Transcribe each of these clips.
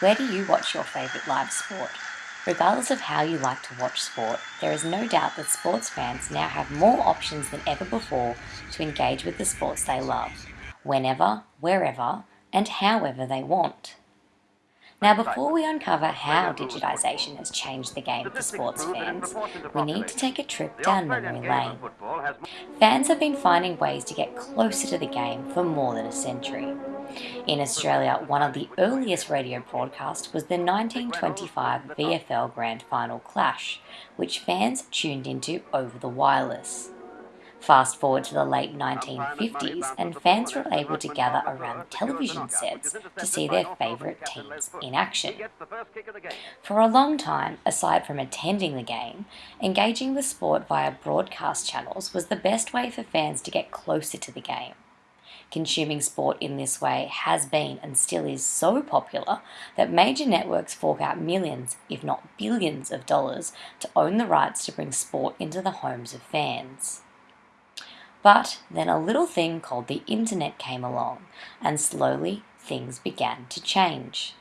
Where do you watch your favourite live sport? Regardless of how you like to watch sport, there is no doubt that sports fans now have more options than ever before to engage with the sports they love, whenever, wherever, and however they want. Now, before we uncover how digitisation has changed the game for sports fans, we need to take a trip down memory lane. Fans have been finding ways to get closer to the game for more than a century. In Australia, one of the earliest radio broadcasts was the 1925 VFL Grand Final clash, which fans tuned into over the wireless. Fast forward to the late 1950s, and fans were able to gather around television sets to see their favourite teams in action. For a long time, aside from attending the game, engaging with sport via broadcast channels was the best way for fans to get closer to the game. Consuming sport in this way has been and still is so popular that major networks fork out millions, if not billions, of dollars to own the rights to bring sport into the homes of fans. But then a little thing called the internet came along, and slowly things began to change.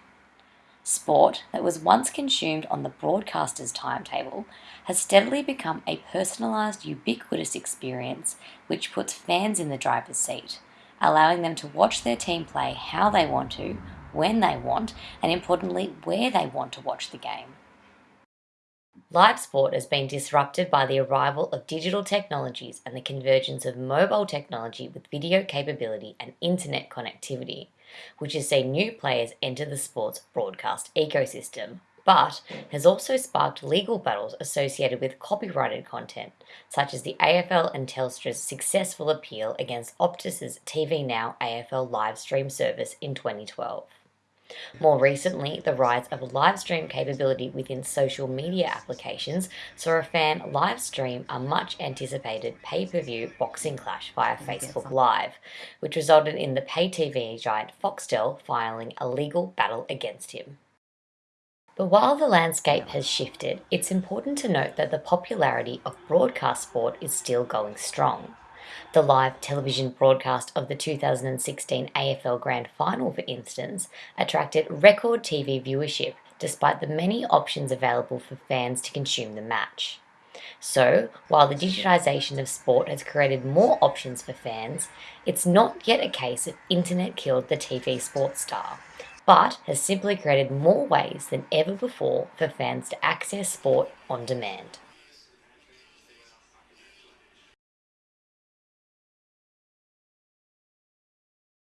Sport that was once consumed on the broadcaster's timetable has steadily become a personalised, ubiquitous experience which puts fans in the driver's seat, allowing them to watch their team play how they want to, when they want, and importantly, where they want to watch the game. Live sport has been disrupted by the arrival of digital technologies and the convergence of mobile technology with video capability and internet connectivity, which has seen new players enter the sports broadcast ecosystem, but has also sparked legal battles associated with copyrighted content, such as the AFL and Telstra's successful appeal against Optus's TV Now AFL live stream service in 2012. More recently, the rise of live stream capability within social media applications saw a fan live stream a much anticipated pay per view boxing clash via Facebook Live, which resulted in the pay TV giant Foxtel filing a legal battle against him. But while the landscape has shifted, it's important to note that the popularity of broadcast sport is still going strong. The live television broadcast of the 2016 AFL Grand Final, for instance, attracted record TV viewership despite the many options available for fans to consume the match. So, while the digitisation of sport has created more options for fans, it's not yet a case of internet killed the TV sports star, but has simply created more ways than ever before for fans to access sport on demand.